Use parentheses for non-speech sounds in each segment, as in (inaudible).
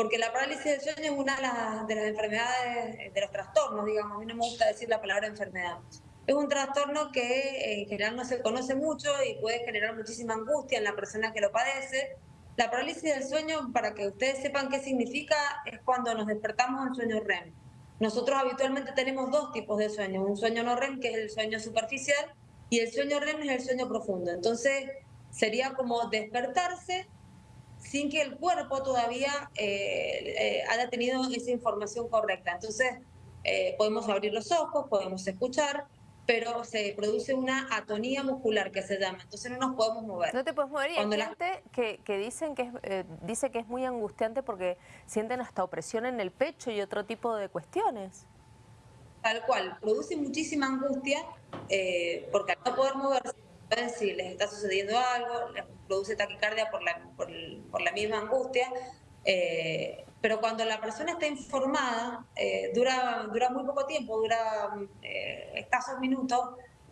porque la parálisis del sueño es una de las, de las enfermedades, de los trastornos, digamos, a mí no me gusta decir la palabra enfermedad. Es un trastorno que eh, en general no se conoce mucho y puede generar muchísima angustia en la persona que lo padece. La parálisis del sueño, para que ustedes sepan qué significa, es cuando nos despertamos en sueño REM. Nosotros habitualmente tenemos dos tipos de sueño, un sueño no REM, que es el sueño superficial, y el sueño REM es el sueño profundo. Entonces, sería como despertarse sin que el cuerpo todavía eh, eh, haya tenido esa información correcta. Entonces, podemos abrir los ojos, podemos escuchar, pero se produce una atonía muscular que se llama, entonces no nos podemos mover. No te puedes mover y hay gente que, dicen que eh, dice que es muy angustiante porque sienten hasta opresión en el pecho y otro tipo de cuestiones. Tal cual, produce muchísima angustia eh, porque al no poder moverse, si les está sucediendo algo, les produce taquicardia por la, por, por la misma angustia, eh, pero cuando la persona está informada, eh, dura, dura muy poco tiempo, dura eh, escasos minutos,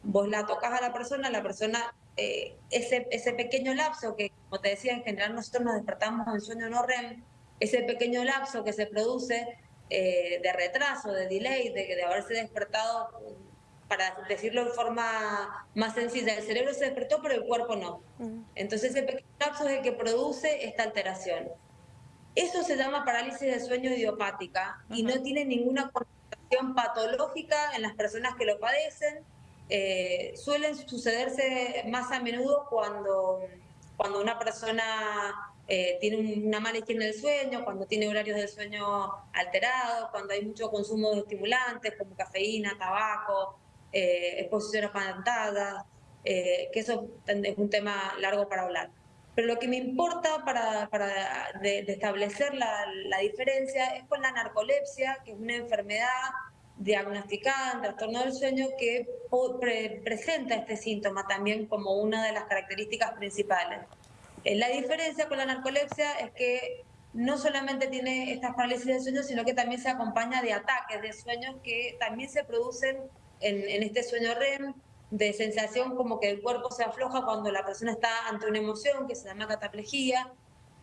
vos la tocas a la persona, la persona, ese, ese pequeño lapso que, como te decía, en general nosotros nos despertamos en sueño no REM, ese pequeño lapso que se produce de retraso, de delay, de, de haberse despertado, para decirlo de forma más sencilla, el cerebro se despertó pero el cuerpo no. Entonces ese pequeño lapso es el que produce esta alteración. Eso se llama parálisis de sueño idiopática y no tiene ninguna connotación patológica en las personas que lo padecen. Eh, suelen sucederse más a menudo cuando, cuando una persona eh, tiene una mala higiene del sueño, cuando tiene horarios del sueño alterados, cuando hay mucho consumo de estimulantes como cafeína, tabaco, eh, exposición a pantadas, que eso es un tema largo para hablar. Pero lo que me importa para, para de, establecer la, la, diferencia es con la narcolepsia, que es una enfermedad diagnosticada en trastorno del sueño que presenta este síntoma también como una de las características principales. Eh, la diferencia con la narcolepsia es que no solamente tiene estas parálisis del sueño, sino que también se acompaña de ataques de sueños que también se producen en, este sueño REM, de sensación como que el cuerpo se afloja cuando la persona está ante una emoción que se llama cataplejía,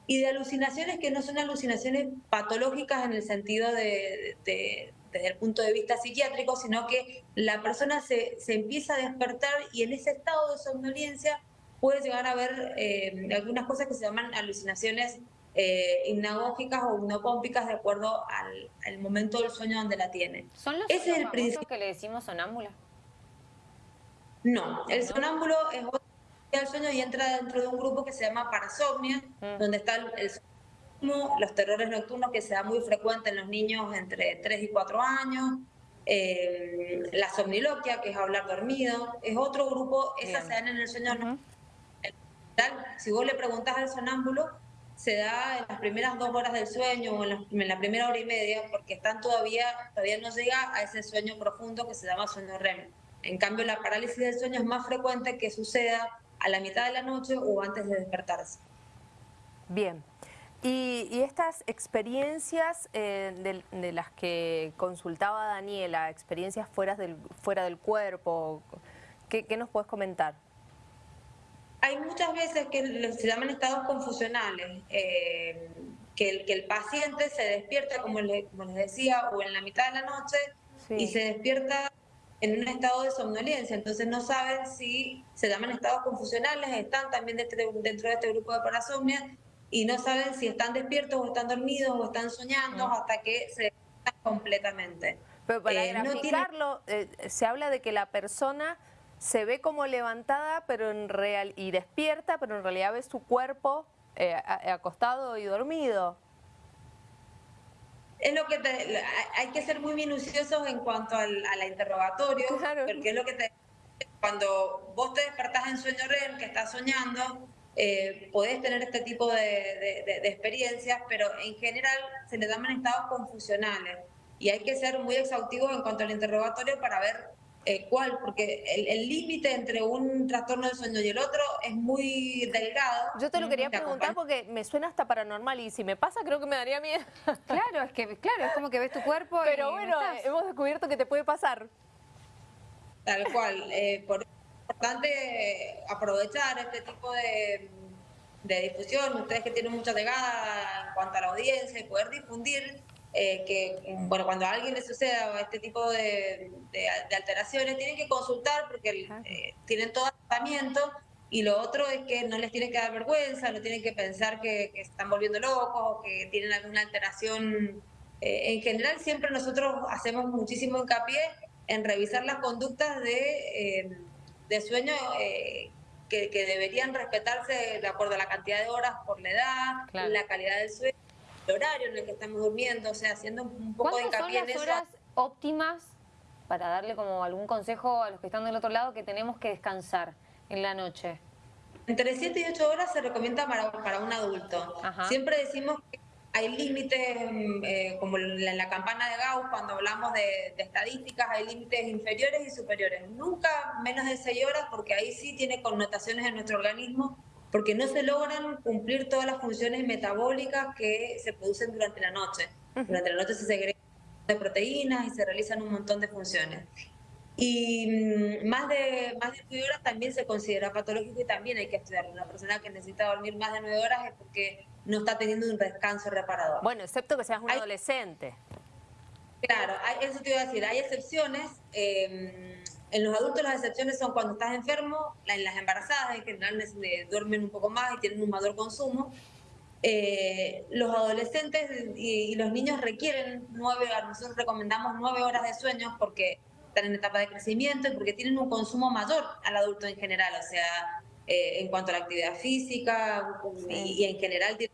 y de alucinaciones que no son alucinaciones patológicas en el sentido de, desde el punto de vista psiquiátrico, sino que la persona se, se empieza a despertar y en ese estado de somnolencia puede llegar a ver eh, algunas cosas que se llaman alucinaciones eh, hipnagógicas o hipnopómpicas de acuerdo al, al, momento del sueño donde la tiene. ¿Son los Ese es el principio que le decimos sonámbula? No, el sonámbulo es otro del sueño y entra dentro de un grupo que se llama parasomnia, mm. donde está el, los terrores nocturnos que se da muy frecuente en los niños entre 3 y 4 años, eh, la somniloquia, que es hablar dormido, es otro grupo, esas se dan en el sueño uh Si vos le preguntás al sonámbulo, se da en las primeras dos horas del sueño o en la, primera hora y media, porque están todavía, todavía no llega a ese sueño profundo que se llama sueño REM. En cambio, la parálisis del sueño es más frecuente que suceda a la mitad de la noche o antes de despertarse. Bien. Y, estas experiencias eh, de, las que consultaba Daniela, experiencias fuera del, fuera del cuerpo, ¿qué, nos puedes comentar? Hay muchas veces que se llaman estados confusionales, eh, que, el, que el paciente se despierta, como, les decía, o en la mitad de la noche, y se despierta en un estado de somnolencia, entonces no saben si se llaman estados confusionales, están también dentro de este grupo de parasomnia y no saben si están despiertos o están dormidos o están soñando mm. hasta que se despiertan completamente. Pero para eh, graficarlo, eh, se habla de que la persona se ve como levantada pero en real y despierta, pero en realidad ve su cuerpo eh, acostado y dormido. Es lo que te, hay que ser muy minuciosos en cuanto al, a la interrogatorio, porque es lo que te cuando vos te despertás en sueño REM, que estás soñando, eh, podés tener este tipo de, de, experiencias, pero en general se le llaman estados confusionales. Y hay que ser muy exhaustivos en cuanto al interrogatorio para ver eh, cuál, porque el límite entre un trastorno de sueño y el otro es muy delgado. Yo te lo quería preguntar porque me suena hasta paranormal y si me pasa creo que me daría miedo. (laughs) Claro, es que claro, es como que ves tu cuerpo Pero bueno, hemos descubierto que te puede pasar. Tal cual, eh, por, es importante aprovechar este tipo de, de difusión, ustedes que tienen mucha llegada en cuanto a la audiencia, y poder difundir eh, que, bueno, cuando a alguien le suceda este tipo de, alteraciones, tienen que consultar porque eh, tienen todo tratamiento y lo otro es que no les tiene que dar vergüenza, no tienen que pensar que, que se están volviendo locos, que tienen alguna alteración. Eh, en general, siempre nosotros hacemos muchísimo hincapié en revisar las conductas de, de sueño que, deberían respetarse de acuerdo a la cantidad de horas por la edad, la calidad del sueño, el horario en el que estamos durmiendo, o sea, haciendo un poco de hincapié son las horas óptimas para darle como algún consejo a los que están del otro lado que tenemos que descansar en la noche? Entre 7 y 8 horas se recomienda para, para un adulto. Siempre decimos que hay límites, mm, eh, como en la, campana de Gauss, cuando hablamos de, estadísticas, hay límites inferiores y superiores. Nunca menos de 6 horas, porque ahí sí tiene connotaciones en nuestro organismo, porque no se logran cumplir todas las funciones metabólicas que se producen durante la noche. Durante la noche se segregan de proteínas y se realizan un montón de funciones. Y mm, más de, más de 9 horas también se considera patológico y también hay que estudiarlo. Una persona que necesita dormir más de 9 horas es porque no está teniendo un descanso reparador. Bueno, excepto que seas un adolescente. Claro, eso te iba a decir, hay excepciones. Em, en los adultos las excepciones son cuando estás enfermo, en las embarazadas en general duermen un poco más y tienen un mayor consumo. Eh, los adolescentes y, los niños requieren nueve, nosotros recomendamos nueve horas de sueño porque están en etapa de crecimiento y porque tienen un consumo mayor al adulto en general, o sea, eh, en cuanto a la actividad física y, en general tiene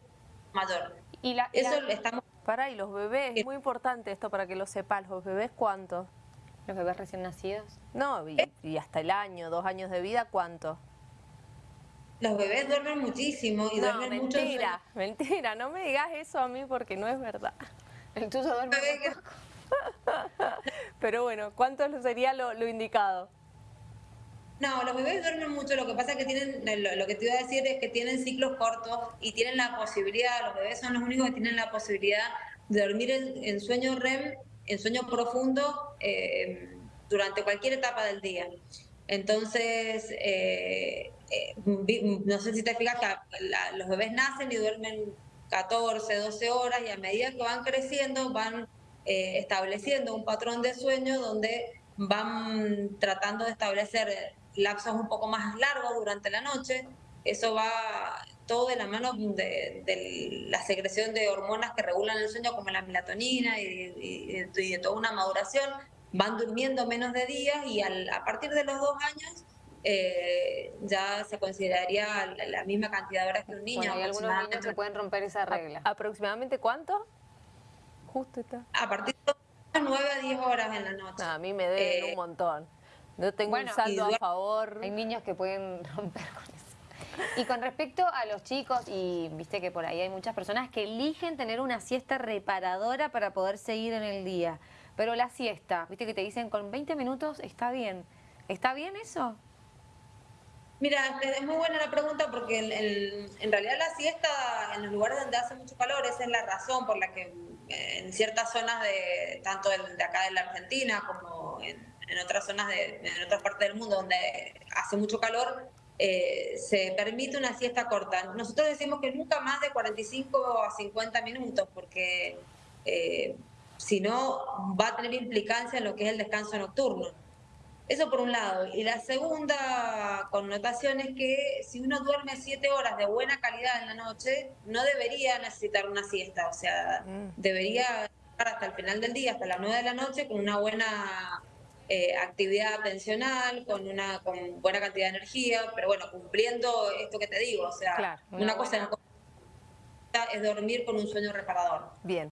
mayor. Y la, Eso estamos... Para, y los bebés, es muy importante esto para que lo sepas, ¿los bebés cuánto? ¿Los bebés recién nacidos? No, y, y hasta el año, dos años de vida, ¿cuánto? Los bebés duermen muchísimo y duermen mucho. Mentira, mentira, no me digas eso a mí porque no es verdad. El tuyo duerme (laughs) Pero bueno, ¿cuánto sería lo, indicado? No, los bebés duermen mucho, lo que pasa es que tienen, lo, que te iba a decir es que tienen ciclos cortos y tienen la posibilidad, los bebés son los únicos que tienen la posibilidad de dormir en, sueño REM, en sueño profundo, eh, durante cualquier etapa del día. Entonces, eh, eh, no sé si te fijas que los bebés nacen y duermen 14, 12 horas y a medida que van creciendo van eh, estableciendo un patrón de sueño donde van tratando de establecer lapsos un poco más largos durante la noche. Eso va todo de la mano de, la secreción de hormonas que regulan el sueño, como la melatonina y, de toda una maduración. Van durmiendo menos de días y a partir de los dos años eh, ya se consideraría la, misma cantidad de horas que un niño. hay algunos niños que pueden romper esa regla. ¿Aproximadamente cuánto? Justo está. A partir de 9 a 10 horas en la noche. a mí me deben un eh, montón. No tengo un saldo a favor. Hay niños que pueden (laughs) romper con eso. Y con respecto a los chicos, y viste que por ahí hay muchas personas que eligen tener una siesta reparadora para poder seguir en el día. Pero la siesta, viste que te dicen con 20 minutos está bien. ¿Está bien eso? Mira, es muy buena la pregunta porque en realidad la siesta en los lugares donde hace mucho calor, esa es la razón por la que en ciertas zonas de tanto de, acá de la Argentina como en, otras zonas de en otras partes del mundo donde hace mucho calor, eh, se permite una siesta corta. Nosotros decimos que nunca más de 45 a 50 minutos porque eh, si no va a tener implicancia en lo que es el descanso nocturno. Eso por un lado. Y la segunda connotación es que si uno duerme siete horas de buena calidad en la noche, no debería necesitar una siesta. O sea, mm. debería estar hasta el final del día, hasta las nueve de la noche, con una buena eh, actividad atencional, con una con buena cantidad de energía, pero bueno, cumpliendo esto que te digo. O sea, una, cosa es dormir con un sueño reparador. Bien.